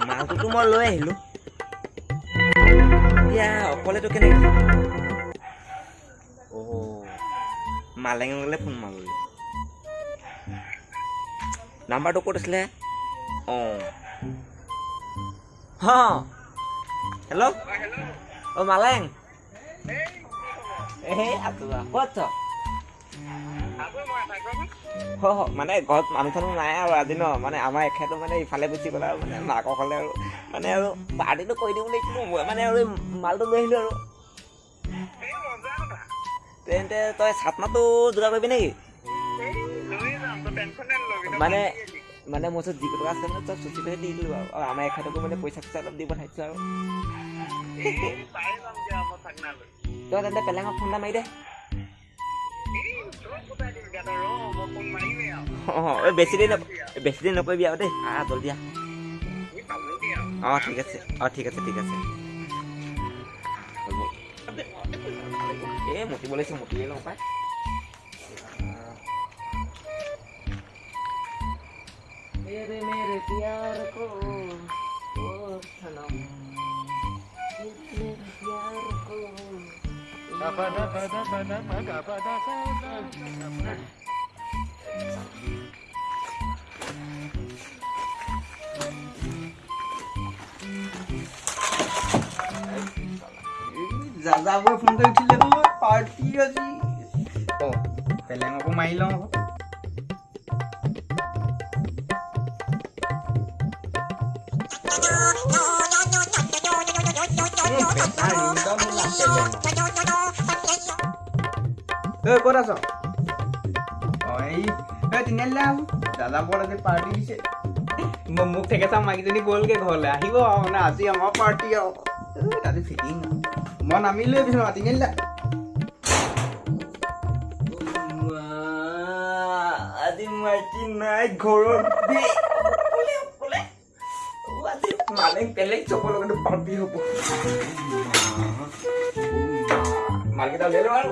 মালটোতো মই লৈ আহিলো এতিয়া অকলেতো কেনেকে অ' মালেঙলৈ ফোন মাৰিলোঁ নাম্বাৰটো ক'ত আছিলে অঁ হ হেল্ল' অ' মালেং এই আছো আৰু ক'ত আছ হ হ, মানে ঘৰত মানুহ চানুহ নাই আৰু আজি ন মানে আমাৰ এখেতো মানে ইফালে গুচি গ'লে আৰু মানে মাকৰ ফালে আৰু। মানে আৰু পাৰ্টিটো কৰি দিওঁ বুলি মই মানে আৰু মালটো লৈ আহিলোঁ আৰু। তেন্তে তই চাটনাটো যোগাৰ কৰিবি নেকি? মানে মানে মোৰ ওচৰত যিকেইটকা আছে মানে চব চুচি লৈ দি দিলোঁ আৰু। আৰু আমাৰ এখেতকো মানে পইচা চইচা অলপ দি পঠাইছোঁ আৰু। তই তেন্তে পেলেঙক ফোন এটা মাৰি দে। অঁ এই বেছি দেৰি নক বেছি দেৰি নকৰিবি আৰু দেই আহ জল্দি আহ অঁ ঠিক আছে অঁ ঠিক আছে ঠিক আছে হ'ব। এই মুতিব লাগিছে মুতিয়ে লওঁ পাই तेरे मेरे प्यार को ओ सनम तेरे प्यार को যাযাবই ফোন কৰি উঠিলে নহয় পাৰ্টি আজি অ পেলেঙকো মাৰি লওঁ আকৌ ঐ ক'ত আছ भाई मैं तिने लाव दादा बड़ा के पार्टी দিছে। মুখ থেকে সব মাগি যদি গোলকে মানে আজি আমার পার্টি আও। ফিটিং মন আমি লৈ পিছত মাতি নিলা আজি মাইকী নাই ঘৰত মালেং পেলেং চবৰ লগতে হ'ব। আৰু।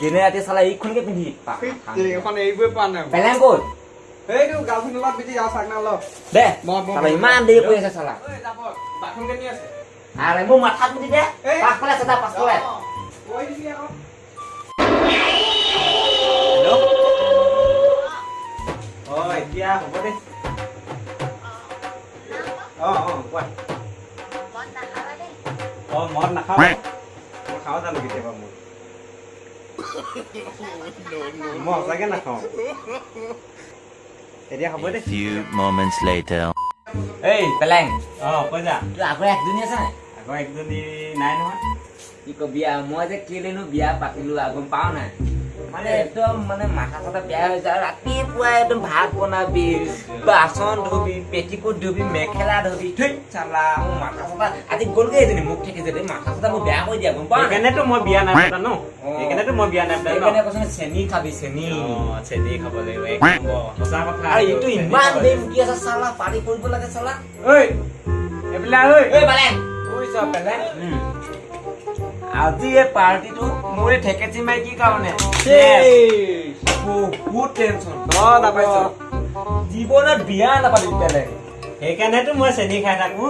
দিনে ৰাতি চালা এইখনকে পিন্ধি এইখন এৰিবই পৰা নাই পেলেং ক'ত এইটো গাৰ্লফ্ৰেণ্ডৰ লগত বিজি যাওঁ চাগনা ল দে মই- মই- চালা ইমান দেৰি কৰি আছে চালা ঐ যাব বাথৰুম কেনি আছে আৰে মোৰ মাথাত মুঠি দে এই। পাছফালে আছে তাৰ পাছফালে অ, কৈ দিবি আকৌ হেল্ল' অ এতিয়া হ'ব দে অ অ কোৱা মদ নাখাওঁ মই খাওঁ জানো কেতিয়াবা মই মই সঁচাকে নাখাওঁ এতিয়া হ'ব A De few moments later. এই পেলেং অ কৈ যা তোৰ আগৰ একজনী আছে নাই আকৌ একজনী নাই নহয় কি কবি আৰু মই যে কেলেনো বিয়া পাতিলো আৰু গম পাৱ নাই মানে একদম মানে মাথা চাথা বেয়া হৈ যায়। ৰাতিপুৱাই একদম ভাত বনাবি বাচন ধুবি পেটিকোট ধুবি মেখেলা ধুবি থৈ চালা মোৰ মাথা চাথা আজি গ'লগে এজনী মোক ঠেকিছে দেই মাথা চাথা মোৰ বেয়া কৰি দিয়া গম নাই সেইকাৰণেতো মই বিয়া নাই পতা ন। সেইকাৰণেতো মই বিয়া নাই পতা ন? সেইকাৰণে কৈছো চেনি খাবি চেনি। চেনি খাব লাগিব এক নম্বৰ। সঁচা কথা আৰু এইটো ইমান দেৰি। মুতি আছে চালা পাৰি কৰিব লাগে চালা। ঐ এইবিলাক ঐ। ঐ পেলাই। উম। আজি এই পাৰ্টিটো মোৰ এই ঠেকেচি মাইকীৰ কাৰণে। বহুত টেনচন জীৱনত বিয়া নাপাতিম পেলে সেইকাৰণেতো মই চেনি খাই থাকো।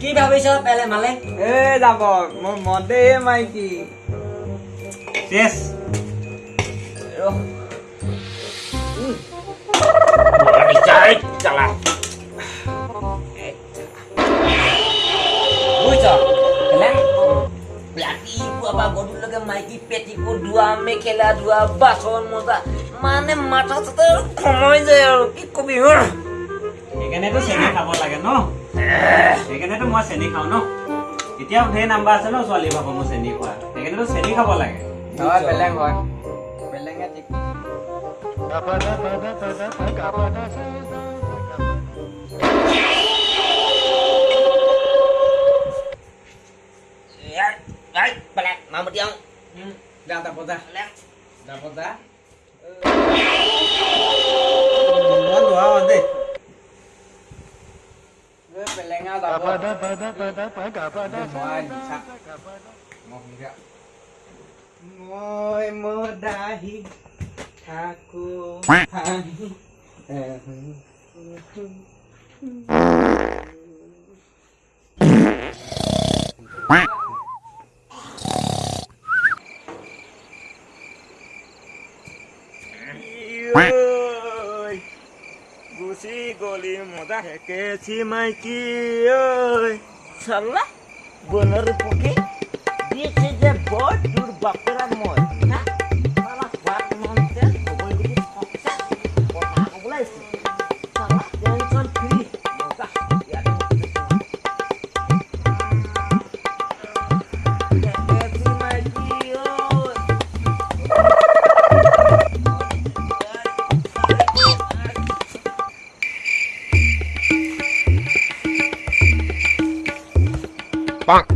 কি ভাবিছ পেলে মালে? এ যাব। মই মদে মাইকী। চেছ চালা। পৰা গধূলিলৈকে মাইকী পেটিকোট ধোৱা মেখেলা ধোৱা বাচন মজা। মানে মাথা চাথা সময় যায় আৰু কি কবি উহ। সেইকাৰণেতো চেনি খাব লাগে ন? সেইকাৰণেতো মই চেনি খাওঁ ন? এতিয়াও ঢেৰ নাম্বাৰ আছে ন ছোৱালী ভাগৰ মই চেনি খোৱা। সেইকাৰণেতো চেনি খাব লাগে। হয় বেলেগ হয়। বেলেগে ঠিক। ra ta con ra ra con ra món của ông đi phải lấy ngao tao con đó phải đó phải đó phải cả phải đó phải sạc một cái ngồi mơ đai aku Quack. খুশি গলি মজা হেকেছি মাইকি ওই। সাল্লা বোলার পুকে দিয়েছে যে বড় দূর বাপরা মজা 棒。